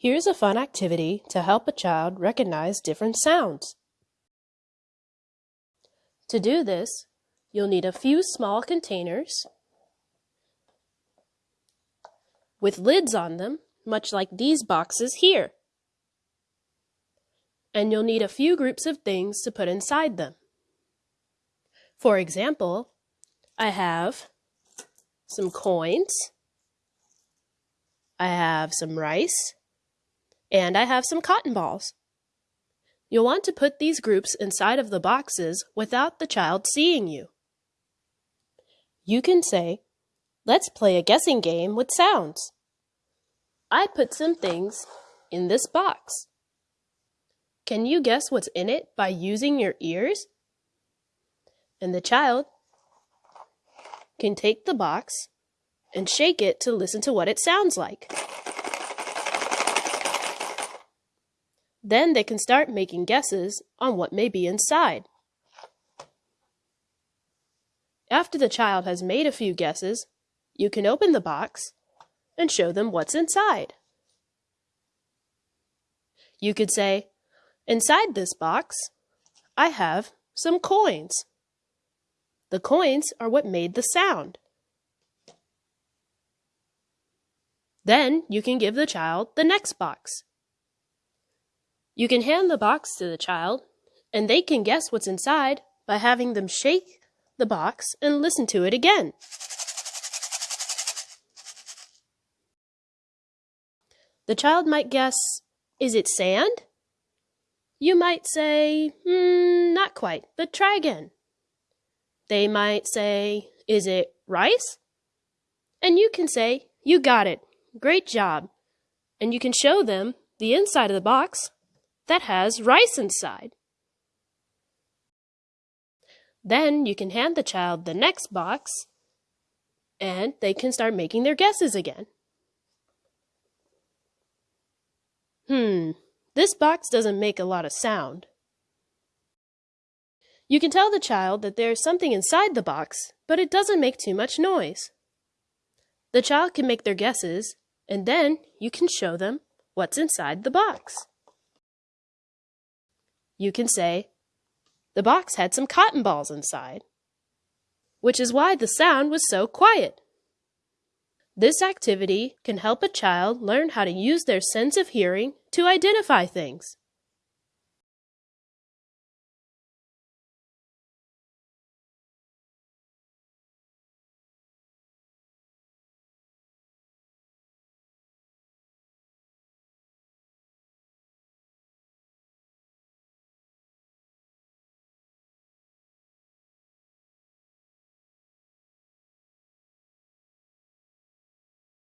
Here's a fun activity to help a child recognize different sounds. To do this, you'll need a few small containers with lids on them, much like these boxes here. And you'll need a few groups of things to put inside them. For example, I have some coins, I have some rice, and I have some cotton balls. You'll want to put these groups inside of the boxes without the child seeing you. You can say, let's play a guessing game with sounds. I put some things in this box. Can you guess what's in it by using your ears? And the child can take the box and shake it to listen to what it sounds like. Then they can start making guesses on what may be inside. After the child has made a few guesses, you can open the box and show them what's inside. You could say, Inside this box, I have some coins. The coins are what made the sound. Then you can give the child the next box. You can hand the box to the child, and they can guess what's inside by having them shake the box and listen to it again. The child might guess, is it sand? You might say, hmm, not quite, but try again. They might say, is it rice? And you can say, you got it, great job. And you can show them the inside of the box that has rice inside. Then you can hand the child the next box and they can start making their guesses again. Hmm, this box doesn't make a lot of sound. You can tell the child that there's something inside the box, but it doesn't make too much noise. The child can make their guesses, and then you can show them what's inside the box you can say, the box had some cotton balls inside, which is why the sound was so quiet. This activity can help a child learn how to use their sense of hearing to identify things.